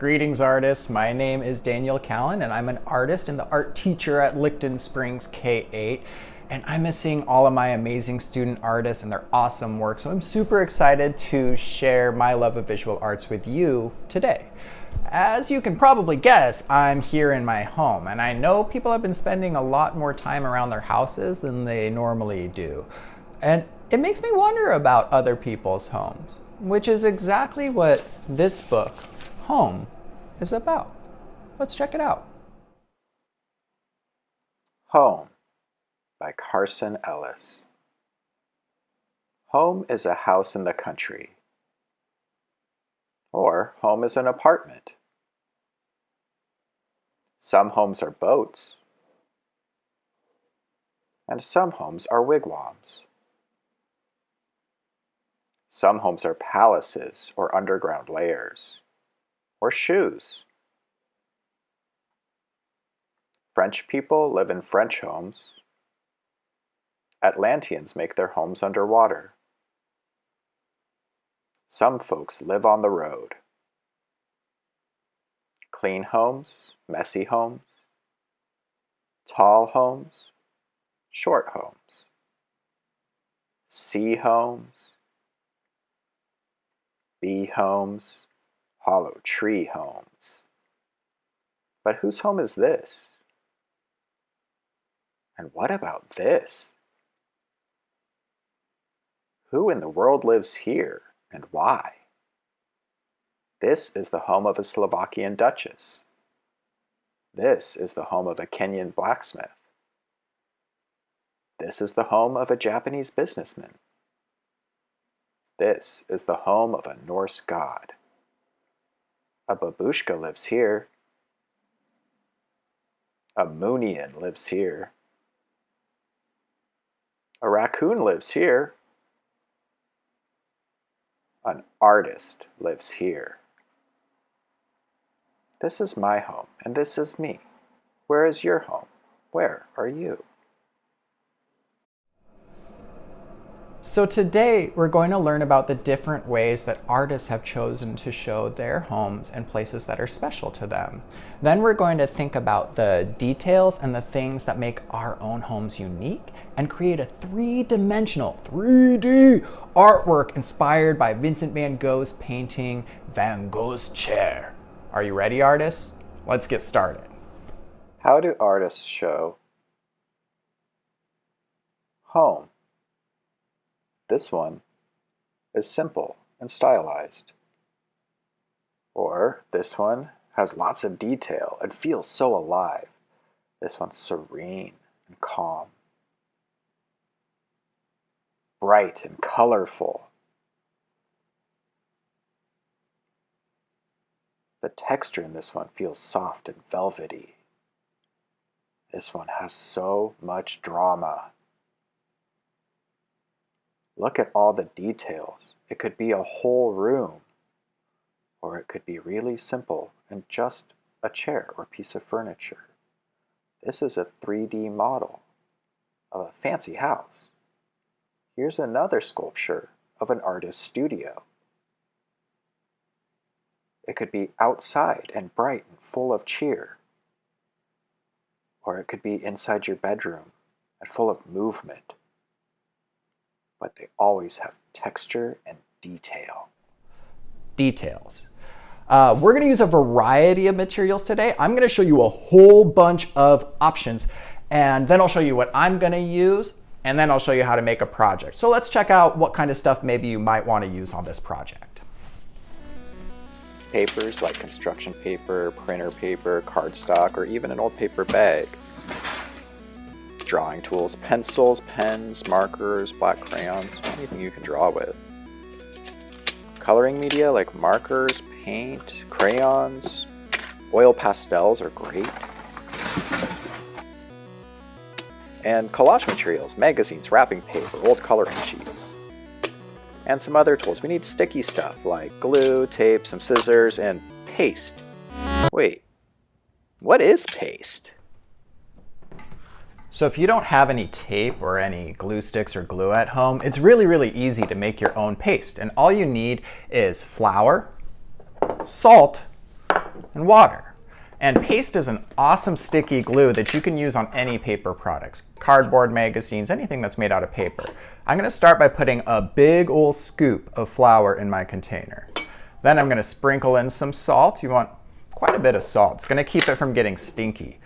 Greetings artists, my name is Daniel Callan and I'm an artist and the art teacher at Licton Springs K-8 and I'm missing all of my amazing student artists and their awesome work so I'm super excited to share my love of visual arts with you today. As you can probably guess, I'm here in my home and I know people have been spending a lot more time around their houses than they normally do. And it makes me wonder about other people's homes, which is exactly what this book home is about. Let's check it out. Home by Carson Ellis. Home is a house in the country. Or home is an apartment. Some homes are boats. And some homes are wigwams. Some homes are palaces or underground layers or shoes. French people live in French homes. Atlanteans make their homes underwater. Some folks live on the road. Clean homes, messy homes, tall homes, short homes, sea homes, bee homes, hollow tree homes. But whose home is this? And what about this? Who in the world lives here and why? This is the home of a Slovakian duchess. This is the home of a Kenyan blacksmith. This is the home of a Japanese businessman. This is the home of a Norse god. A babushka lives here. A Moonian lives here. A raccoon lives here. An artist lives here. This is my home, and this is me. Where is your home? Where are you? So today we're going to learn about the different ways that artists have chosen to show their homes and places that are special to them. Then we're going to think about the details and the things that make our own homes unique and create a three-dimensional, 3D artwork inspired by Vincent van Gogh's painting, Van Gogh's Chair. Are you ready, artists? Let's get started. How do artists show home? This one is simple and stylized. Or this one has lots of detail and feels so alive. This one's serene and calm. Bright and colorful. The texture in this one feels soft and velvety. This one has so much drama. Look at all the details. It could be a whole room, or it could be really simple and just a chair or piece of furniture. This is a 3D model of a fancy house. Here's another sculpture of an artist's studio. It could be outside and bright and full of cheer. Or it could be inside your bedroom and full of movement but they always have texture and detail. Details. Uh, we're going to use a variety of materials today. I'm going to show you a whole bunch of options, and then I'll show you what I'm going to use, and then I'll show you how to make a project. So let's check out what kind of stuff maybe you might want to use on this project. Papers like construction paper, printer paper, cardstock, or even an old paper bag drawing tools, pencils, pens, markers, black crayons, anything you can draw with. Coloring media like markers, paint, crayons, oil pastels are great. And collage materials, magazines, wrapping paper, old coloring sheets. And some other tools. We need sticky stuff like glue, tape, some scissors, and paste. Wait, what is paste? So if you don't have any tape or any glue sticks or glue at home, it's really, really easy to make your own paste. And all you need is flour, salt, and water. And paste is an awesome sticky glue that you can use on any paper products, cardboard magazines, anything that's made out of paper. I'm gonna start by putting a big old scoop of flour in my container. Then I'm gonna sprinkle in some salt. You want quite a bit of salt. It's gonna keep it from getting stinky.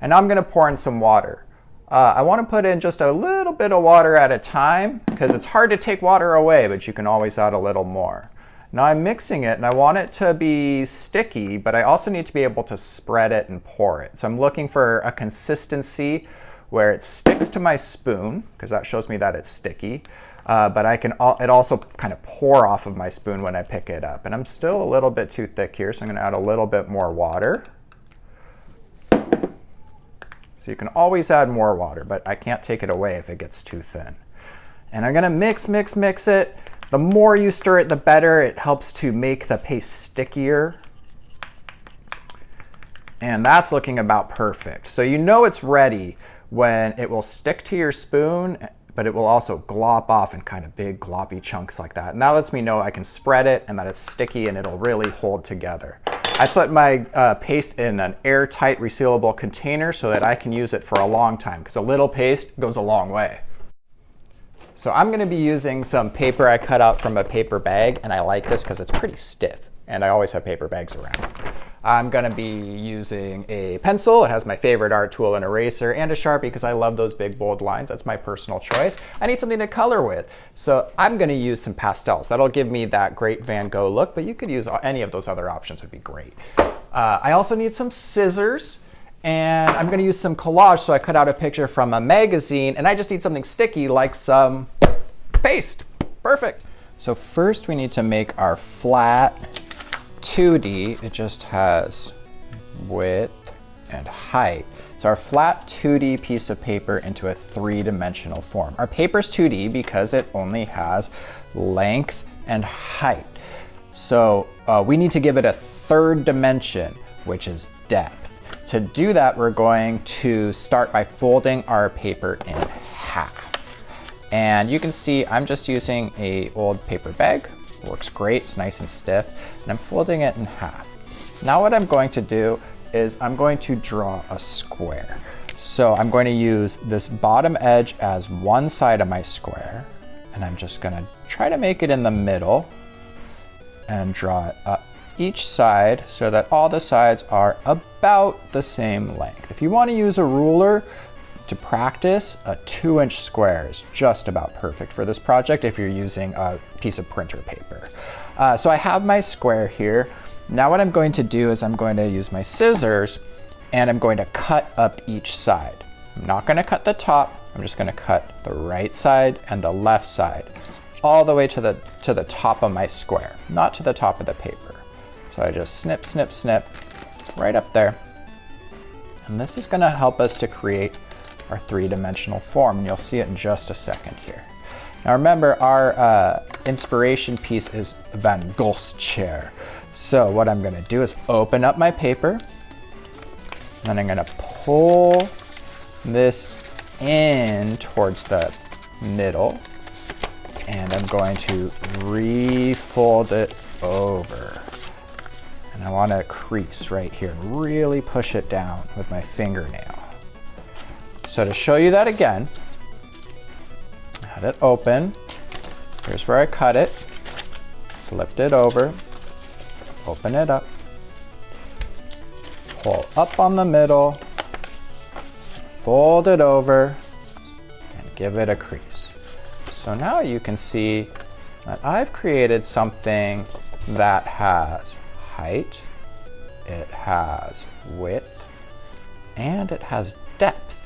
And now I'm gonna pour in some water. Uh, I wanna put in just a little bit of water at a time because it's hard to take water away, but you can always add a little more. Now I'm mixing it and I want it to be sticky, but I also need to be able to spread it and pour it. So I'm looking for a consistency where it sticks to my spoon, because that shows me that it's sticky, uh, but I can it also kind of pour off of my spoon when I pick it up. And I'm still a little bit too thick here, so I'm gonna add a little bit more water. So you can always add more water, but I can't take it away if it gets too thin. And I'm gonna mix, mix, mix it. The more you stir it, the better. It helps to make the paste stickier. And that's looking about perfect. So you know it's ready when it will stick to your spoon, but it will also glop off in kind of big gloppy chunks like that. And that lets me know I can spread it and that it's sticky and it'll really hold together. I put my uh, paste in an airtight resealable container so that I can use it for a long time because a little paste goes a long way. So I'm going to be using some paper I cut out from a paper bag, and I like this because it's pretty stiff, and I always have paper bags around. I'm going to be using a pencil. It has my favorite art tool, an eraser, and a Sharpie because I love those big bold lines. That's my personal choice. I need something to color with. So I'm going to use some pastels. That'll give me that great Van Gogh look, but you could use any of those other options would be great. Uh, I also need some scissors. And I'm going to use some collage, so I cut out a picture from a magazine, and I just need something sticky like some paste. Perfect. So first we need to make our flat 2D. It just has width and height. So our flat 2D piece of paper into a three-dimensional form. Our paper's 2D because it only has length and height. So uh, we need to give it a third dimension, which is depth. To do that, we're going to start by folding our paper in half. And you can see I'm just using a old paper bag. Works great, it's nice and stiff. And I'm folding it in half. Now what I'm going to do is I'm going to draw a square. So I'm going to use this bottom edge as one side of my square. And I'm just gonna try to make it in the middle and draw it up each side so that all the sides are about the same length. If you want to use a ruler to practice, a two inch square is just about perfect for this project if you're using a piece of printer paper. Uh, so I have my square here. Now what I'm going to do is I'm going to use my scissors and I'm going to cut up each side. I'm not going to cut the top, I'm just going to cut the right side and the left side all the way to the, to the top of my square, not to the top of the paper. So I just snip, snip, snip right up there. And this is gonna help us to create our three-dimensional form. And you'll see it in just a second here. Now remember, our uh, inspiration piece is Van Gogh's chair. So what I'm gonna do is open up my paper, and I'm gonna pull this in towards the middle, and I'm going to refold it over. And I want to crease right here and really push it down with my fingernail. So to show you that again, had it open. Here's where I cut it. Flipped it over. Open it up. Pull up on the middle. Fold it over and give it a crease. So now you can see that I've created something that has height, it has width, and it has depth.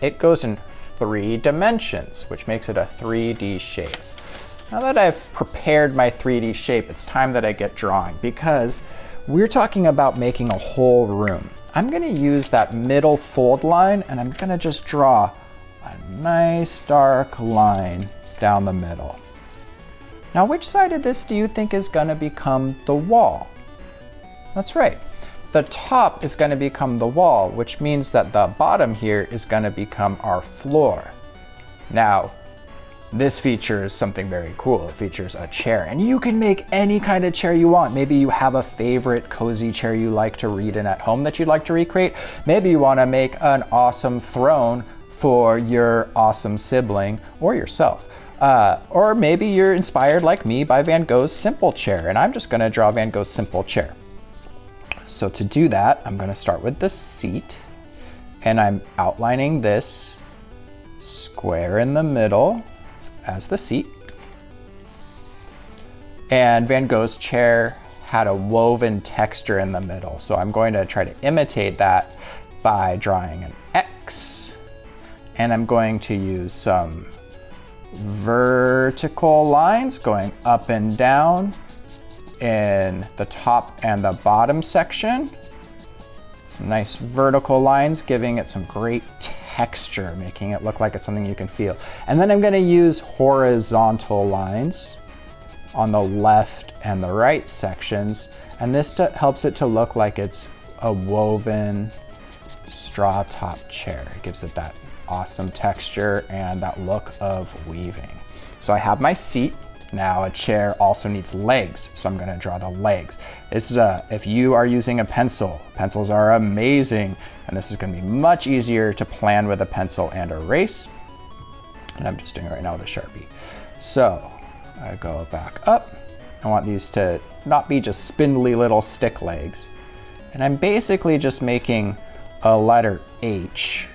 It goes in three dimensions, which makes it a 3D shape. Now that I've prepared my 3D shape, it's time that I get drawing because we're talking about making a whole room. I'm gonna use that middle fold line and I'm gonna just draw a nice dark line down the middle. Now which side of this do you think is gonna become the wall? That's right. The top is going to become the wall, which means that the bottom here is going to become our floor. Now, This features something very cool. It features a chair and you can make any kind of chair you want. Maybe you have a favorite cozy chair you like to read in at home that you'd like to recreate. Maybe you wanna make an awesome throne for your awesome sibling or yourself. Uh, or maybe you're inspired like me by Van Gogh's simple chair and I'm just gonna draw Van Gogh's simple chair. So to do that, I'm gonna start with the seat and I'm outlining this square in the middle as the seat. And Van Gogh's chair had a woven texture in the middle. So I'm going to try to imitate that by drawing an X. And I'm going to use some vertical lines going up and down in the top and the bottom section. Some nice vertical lines giving it some great texture, making it look like it's something you can feel. And then I'm gonna use horizontal lines on the left and the right sections. And this helps it to look like it's a woven straw top chair. It gives it that awesome texture and that look of weaving. So I have my seat. Now a chair also needs legs, so I'm gonna draw the legs. This is a, if you are using a pencil, pencils are amazing, and this is gonna be much easier to plan with a pencil and erase. And I'm just doing it right now with a Sharpie. So I go back up. I want these to not be just spindly little stick legs. And I'm basically just making a letter H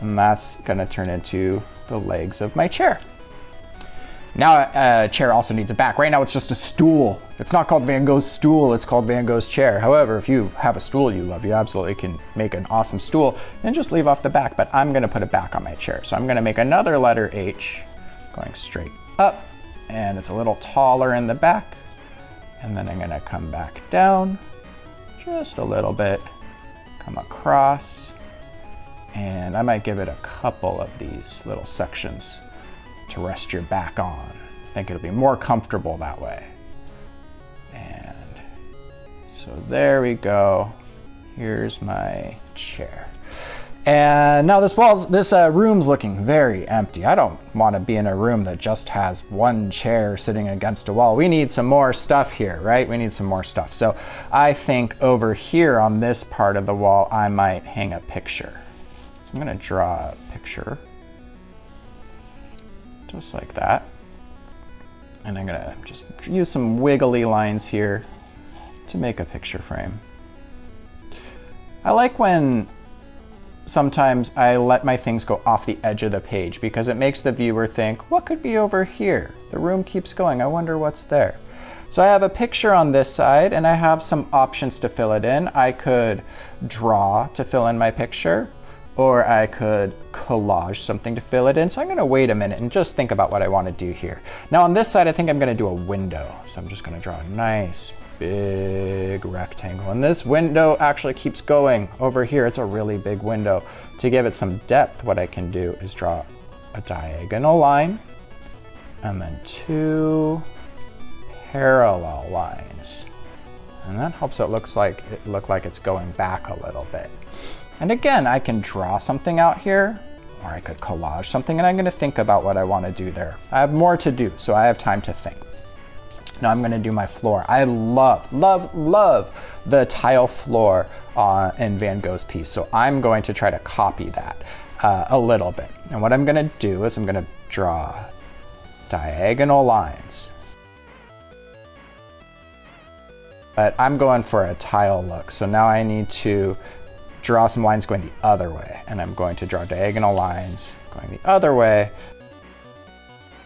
and that's gonna turn into the legs of my chair. Now a chair also needs a back. Right now it's just a stool. It's not called Van Gogh's stool, it's called Van Gogh's chair. However, if you have a stool you love, you absolutely can make an awesome stool and just leave off the back, but I'm gonna put a back on my chair. So I'm gonna make another letter H going straight up and it's a little taller in the back. And then I'm gonna come back down just a little bit, come across, and I might give it a couple of these little sections to rest your back on. I think it'll be more comfortable that way. And so there we go. Here's my chair. And now this wall's, this uh, room's looking very empty. I don't want to be in a room that just has one chair sitting against a wall. We need some more stuff here, right? We need some more stuff. So I think over here on this part of the wall, I might hang a picture. I'm gonna draw a picture, just like that. And I'm gonna just use some wiggly lines here to make a picture frame. I like when sometimes I let my things go off the edge of the page because it makes the viewer think, what could be over here? The room keeps going, I wonder what's there. So I have a picture on this side and I have some options to fill it in. I could draw to fill in my picture or I could collage something to fill it in. So I'm gonna wait a minute and just think about what I wanna do here. Now on this side, I think I'm gonna do a window. So I'm just gonna draw a nice big rectangle. And this window actually keeps going over here. It's a really big window. To give it some depth, what I can do is draw a diagonal line and then two parallel lines. And that helps it looks like it look like it's going back a little bit. And again, I can draw something out here, or I could collage something, and I'm gonna think about what I wanna do there. I have more to do, so I have time to think. Now I'm gonna do my floor. I love, love, love the tile floor uh, in Van Gogh's piece, so I'm going to try to copy that uh, a little bit. And what I'm gonna do is I'm gonna draw diagonal lines. But I'm going for a tile look, so now I need to draw some lines going the other way. And I'm going to draw diagonal lines going the other way.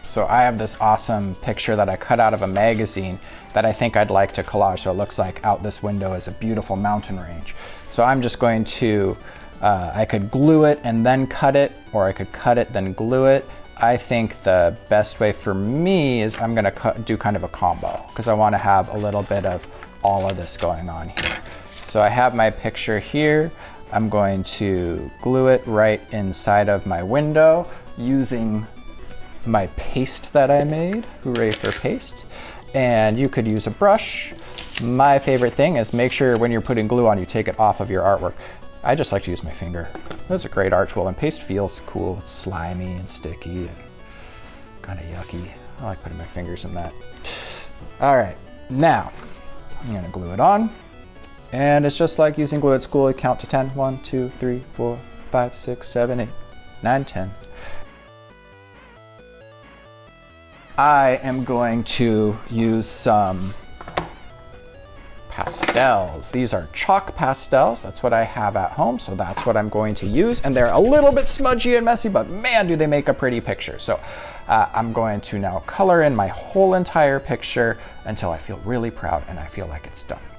So I have this awesome picture that I cut out of a magazine that I think I'd like to collage. So it looks like out this window is a beautiful mountain range. So I'm just going to, uh, I could glue it and then cut it, or I could cut it, then glue it. I think the best way for me is I'm gonna do kind of a combo because I wanna have a little bit of all of this going on here. So I have my picture here. I'm going to glue it right inside of my window using my paste that I made. Hooray for paste. And you could use a brush. My favorite thing is make sure when you're putting glue on, you take it off of your artwork. I just like to use my finger. It's a great art tool and paste feels cool. It's slimy and sticky and kind of yucky. I like putting my fingers in that. All right, now I'm gonna glue it on. And it's just like using glue at school. You count to 10. 1, 2, 3, 4, 5, 6, 7, 8, 9, 10. I am going to use some pastels. These are chalk pastels. That's what I have at home, so that's what I'm going to use. And they're a little bit smudgy and messy, but man, do they make a pretty picture. So uh, I'm going to now color in my whole entire picture until I feel really proud and I feel like it's done.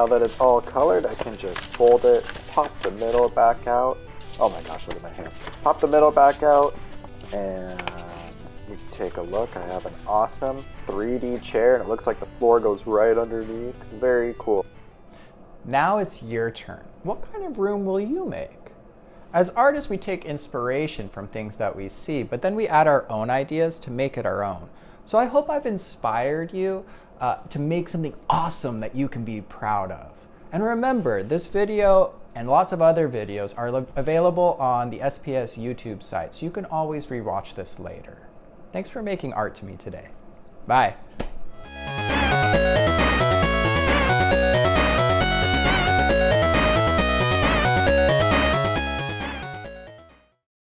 Now that it's all colored, I can just fold it, pop the middle back out. Oh my gosh, look at my hand. Pop the middle back out, and you take a look. I have an awesome 3D chair, and it looks like the floor goes right underneath. Very cool. Now it's your turn. What kind of room will you make? As artists, we take inspiration from things that we see, but then we add our own ideas to make it our own. So I hope I've inspired you uh, to make something awesome that you can be proud of. And remember, this video and lots of other videos are available on the SPS YouTube site, so you can always rewatch this later. Thanks for making art to me today. Bye.